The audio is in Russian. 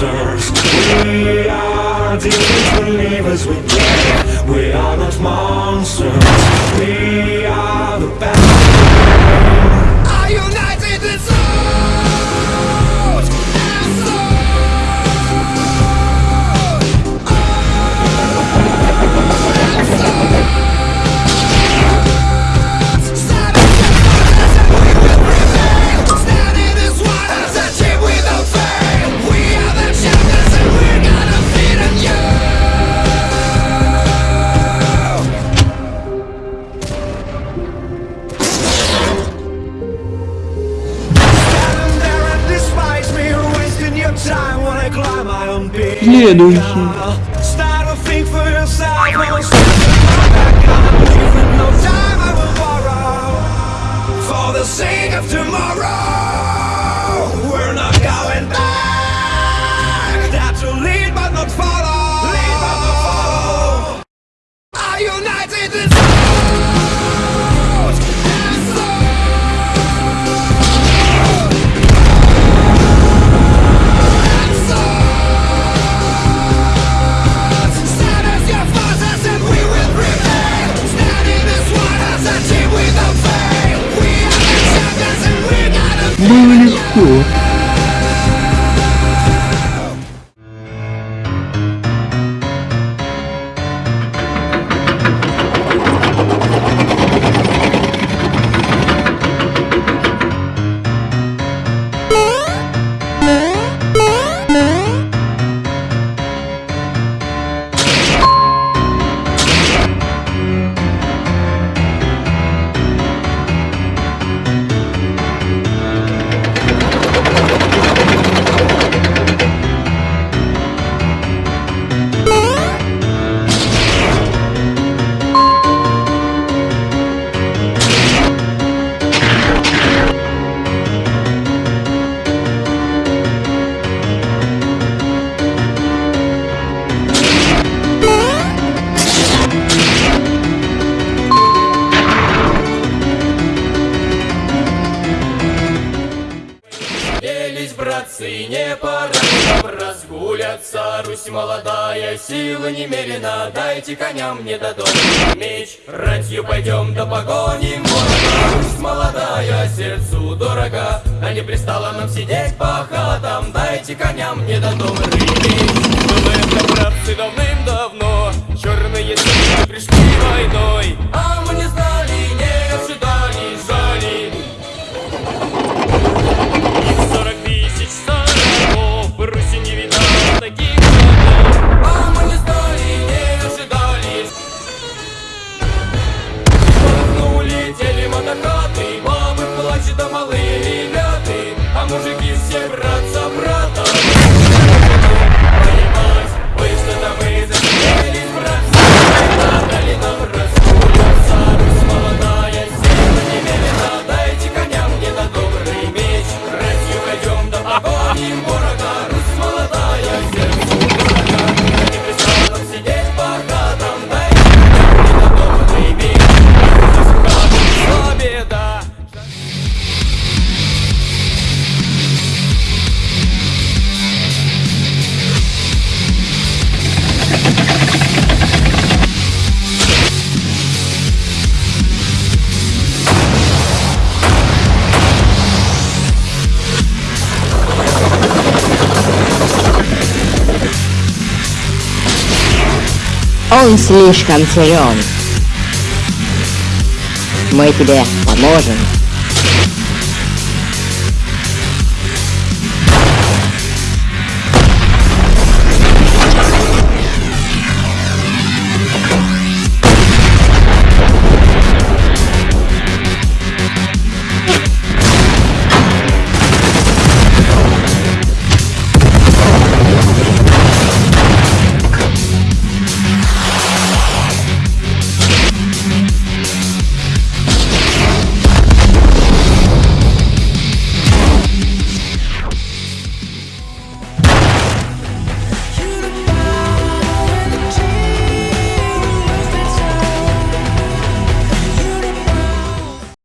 monster. jednoduchý. For the sake of tomorrow Mônaco. не пора разгуляться, Русь молодая, силы немерена, дайте коням не дадут меч. Ратью пойдем до погони. Русь молодая, сердцу дорога, а не пристало нам сидеть по хатам, дайте коням не дадут меч. Мы в добравцы давны Он слишком силен. Мы тебе поможем.